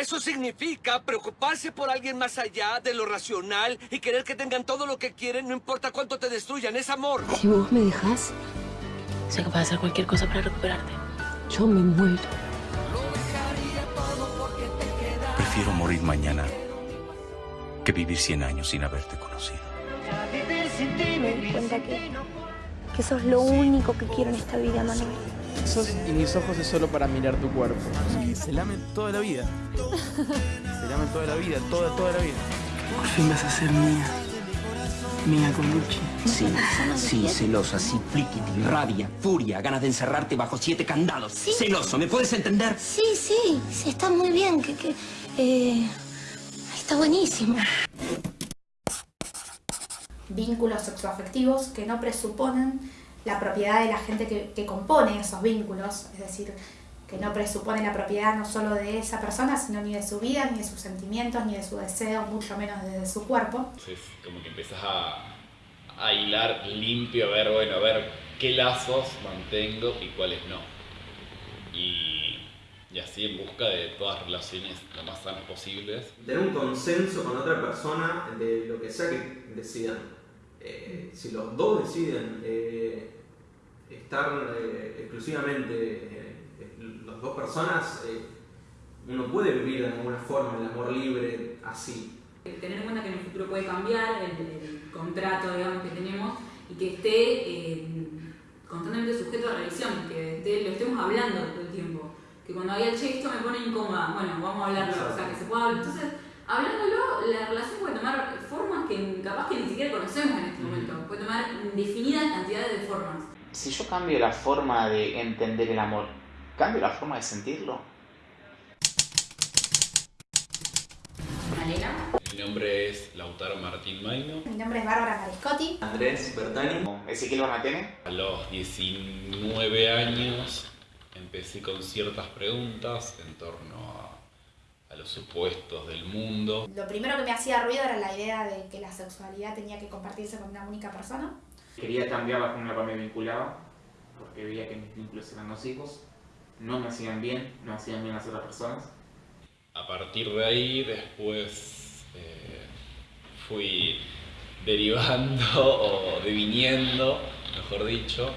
Eso significa preocuparse por alguien más allá de lo racional y querer que tengan todo lo que quieren, no importa cuánto te destruyan. Es amor. Si vos me dejas, Sé que puedes hacer cualquier cosa para recuperarte. yo me muero. Prefiero morir mañana que vivir 100 años sin haberte conocido. Me di cuenta que, que sos lo único que quiero en esta vida, Manuel. Y mis ojos es solo para mirar tu cuerpo. Se lamen toda la vida. Se lamen toda la vida, toda, toda la vida. Por fin vas a ser mía. Mía con Gucci. Sí, sí, celosa, sí, pliquiti, rabia, furia, ganas de encerrarte bajo siete candados. Celoso, ¿me puedes entender? Sí, sí, sí, está muy bien, que, que eh, está buenísimo. vínculos sexoafectivos que no presuponen la propiedad de la gente que, que compone esos vínculos, es decir, que no presupone la propiedad no solo de esa persona, sino ni de su vida, ni de sus sentimientos, ni de su deseo, mucho menos de su cuerpo. Entonces, como que empiezas a, a hilar limpio, a ver, bueno, a ver qué lazos mantengo y cuáles no. Y, y así en busca de todas relaciones lo más sanas posibles. Tener un consenso con otra persona de lo que sea que decidan. Eh, si los dos deciden eh, estar eh, exclusivamente eh, las dos personas, eh, uno puede vivir de alguna forma el amor libre así. Tener en cuenta que en el futuro puede cambiar el, el contrato digamos, que tenemos y que esté constantemente sujeto a revisión, que esté- lo estemos hablando todo el tiempo. Que cuando haya che, esto me pone incómoda, bueno, vamos a hablarlo, o sea, que se pueda hablar. Entonces, hablándolo, la relación puede tomar formas que capaz que ni siquiera conocemos en este momento. Puede tomar indefinidas cantidades de formas. Si yo cambio la forma de entender el amor, ¿cambio la forma de sentirlo? Malena. Mi nombre es Lautaro Martín Maino. Mi nombre es Bárbara Mariscotti. Andrés Bertani. Ezequiel Bonatene. A los 19 años empecé con ciertas preguntas en torno a, a los supuestos del mundo. Lo primero que me hacía ruido era la idea de que la sexualidad tenía que compartirse con una única persona. Quería cambiar la forma en la cual me vinculaba, porque veía que mis vínculos eran nocivos, no me hacían bien, no hacían bien a las otras personas. A partir de ahí, después eh, fui derivando o deviniendo, mejor dicho,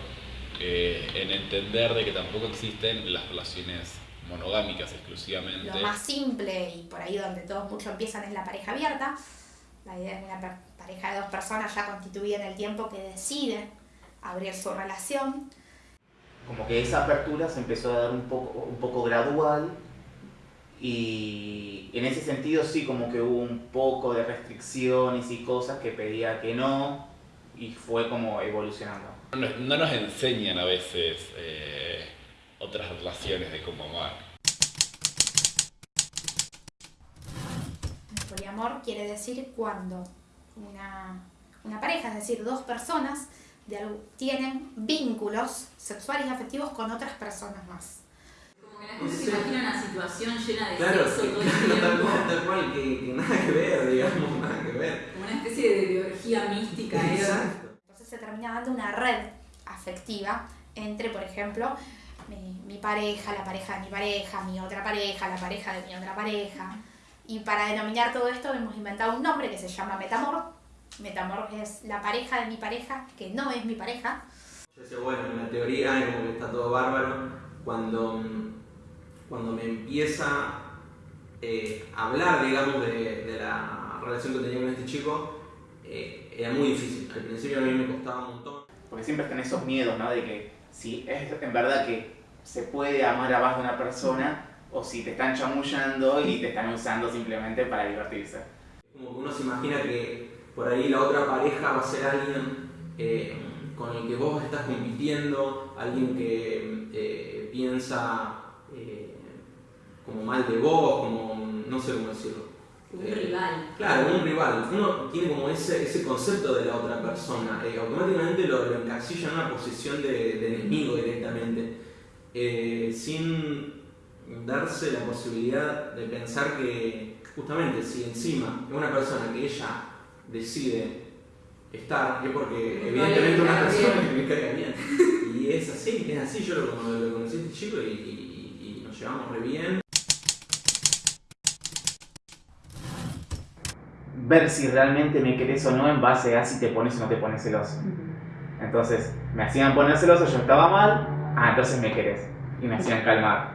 eh, en entender de que tampoco existen las relaciones monogámicas exclusivamente. Lo más simple y por ahí donde todos mucho empiezan es la pareja abierta. La idea es una pareja de dos personas ya constituida en el tiempo que decide abrir su relación. Como que esa apertura se empezó a dar un poco, un poco gradual y en ese sentido sí como que hubo un poco de restricciones y cosas que pedía que no y fue como evolucionando. No, nos- no nos enseñan a veces eh, otras relaciones de cómo amar. El poliamor quiere decir cuando una, una pareja, es decir, dos personas, de algo- tienen vínculos sexuales y afectivos con otras personas más. Como que la gente se imagina una situación llena de Claro, sexo todo el claro, tal tiempo. cual, tal cual, que, que nada que ver, digamos, nada que ver. Como una especie de, de orgía mística. ¿eh? Exacto. Entonces se termina dando una red afectiva entre, por ejemplo, mi, mi pareja, la pareja de mi pareja, mi otra pareja, la pareja de mi otra pareja. Y para denominar todo esto hemos inventado un nombre que se llama metamor. Metamor es la pareja de mi pareja, que no es mi pareja. Yo decía, bueno, en la teoría como que está todo bárbaro. Cuando, mm, cuando me empieza eh, a hablar, digamos, de, de la relación que tenía con este chico, eh, era muy difícil. Al principio a mí me costaba un montón. Porque siempre están esos miedos, ¿no? De que si es en verdad que se puede amar a más de una persona o si te están chamullando y te están usando simplemente para divertirse. Como que uno se imagina que por ahí la otra pareja va a ser alguien eh, con el que vos estás compitiendo, alguien que eh, piensa eh, como mal de vos, como no sé cómo decirlo. Un Eh, rival. Claro, un rival. Uno tiene como ese, ese concepto de la otra persona. eh, automáticamente lo, lo encasilla en una posición de, de enemigo directamente. eh, sin darse la posibilidad de pensar que justamente si encima es una persona que ella decide estar, es porque evidentemente una persona que me caiga bien. Y es así, es así. Yo lo, lo conocí a este chico y, y- y nos llevamos re bien. ver si realmente me querés o no en base a si te pones o no te pones celoso. Entonces, me hacían poner celoso, yo estaba mal, ah, entonces me querés. Y me hacían calmar.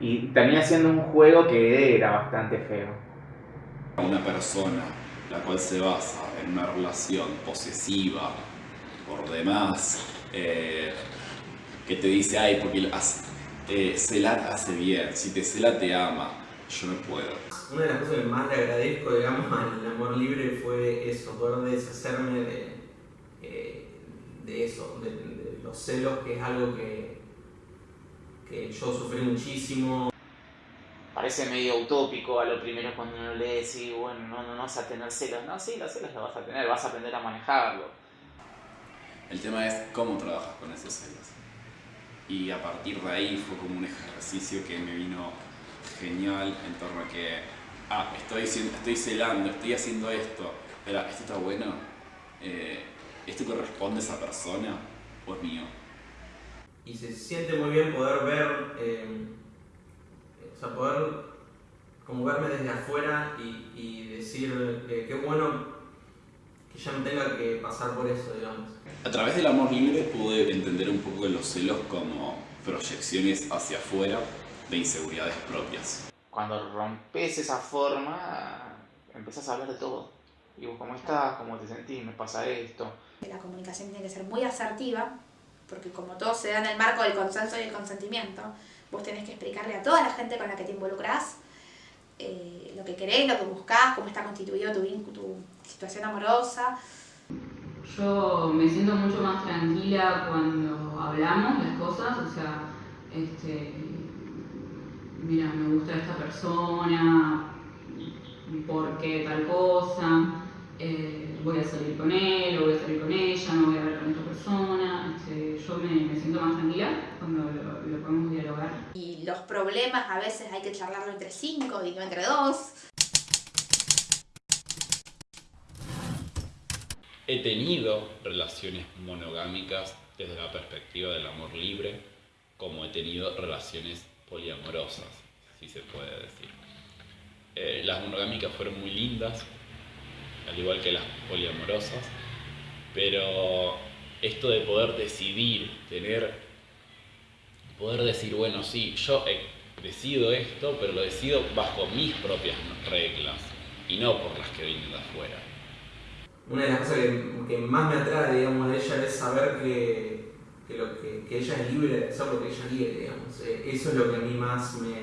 Y terminé haciendo un juego que era bastante feo. Una persona la cual se basa en una relación posesiva, por demás, eh, que te dice, ay, porque eh, celar hace bien, si te cela te ama, yo no puedo. Una de las cosas que más le agradezco, digamos, al amor libre fue eso, poder deshacerme de, eh, de eso, de, los celos, que es algo que, que yo sufrí muchísimo. Parece medio utópico a lo primero cuando uno lee, sí, bueno, no, no, no vas a tener celos. No, sí, los celos los vas a tener, vas a aprender a manejarlo. El tema es cómo trabajas con esos celos. Y a partir de ahí fue como un ejercicio que me vino genial en torno a que, ah, estoy, estoy celando, estoy haciendo esto, pero esto está bueno, eh, esto corresponde a esa persona o es mío. Y se siente muy bien poder ver, eh, o sea, poder como verme desde afuera y, y decir eh, qué bueno que ya no tenga que pasar por eso, digamos. A través del amor libre pude entender un poco de los celos como proyecciones hacia afuera de inseguridades propias. Cuando rompes esa forma, empezás a hablar de todo. Digo, ¿cómo estás? ¿Cómo te sentís? ¿Me pasa esto? La comunicación tiene que ser muy asertiva, porque como todo se da en el marco del consenso y el consentimiento, vos tenés que explicarle a toda la gente con la que te involucrás eh, lo que querés, lo que buscás, cómo está constituido tu, tu situación amorosa. Yo me siento mucho más tranquila cuando hablamos las cosas, o sea, este, mira, me gusta esta persona, por qué tal cosa, eh, voy a salir con él, o voy a salir con ella, no voy a ver con otra persona. Este, yo me, siento más tranquila cuando lo, podemos dialogar. Y los problemas a veces hay que charlarlo entre cinco y no entre dos. He tenido relaciones monogámicas desde la perspectiva del amor libre, como he tenido relaciones poliamorosas, si se puede decir. Eh, las monogámicas fueron muy lindas, al igual que las poliamorosas, pero esto de poder decidir, tener, poder decir, bueno, sí, yo decido esto, pero lo decido bajo mis propias reglas y no por las que vienen de afuera. Una de las cosas que, más me atrae, digamos, de ella es saber que, que, ella es libre de hacer lo que ella quiere, digamos. Eh, eso es lo que a mí más me,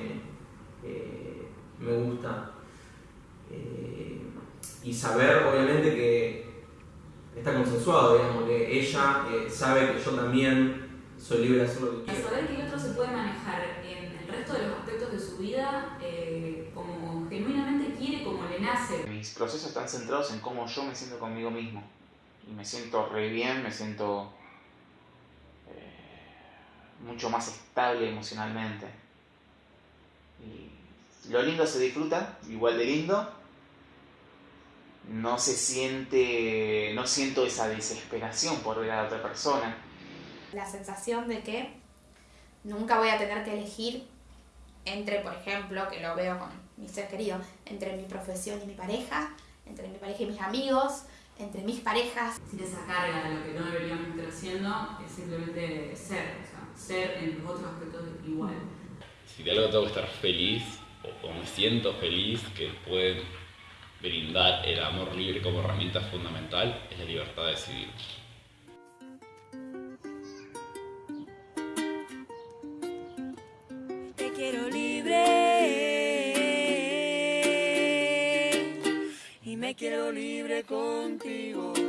eh, me gusta. Eh, y saber, obviamente, que está consensuado, digamos, que ella eh, sabe que yo también soy libre de hacer lo que quiero. Saber que el otro se puede manejar en el resto de los aspectos de su vida eh, como genuinamente quiere, como le nace. Mis procesos están centrados en cómo yo me siento conmigo mismo. Y me siento re bien, me siento mucho más estable emocionalmente. Y lo lindo se disfruta, igual de lindo, no se siente, no siento esa desesperación por ver a la otra persona. La sensación de que nunca voy a tener que elegir entre, por ejemplo, que lo veo con mi ser querido, entre mi profesión y mi pareja, entre mi pareja y mis amigos, entre mis parejas. Sin esa carga de lo que no deberíamos estar haciendo, es simplemente ser, o sea, ser en los otros aspectos igual. Si de algo tengo que estar feliz, o, o me siento feliz, que puede brindar el amor libre como herramienta fundamental es la libertad de decidir. Te quiero libre y me quiero libre contigo.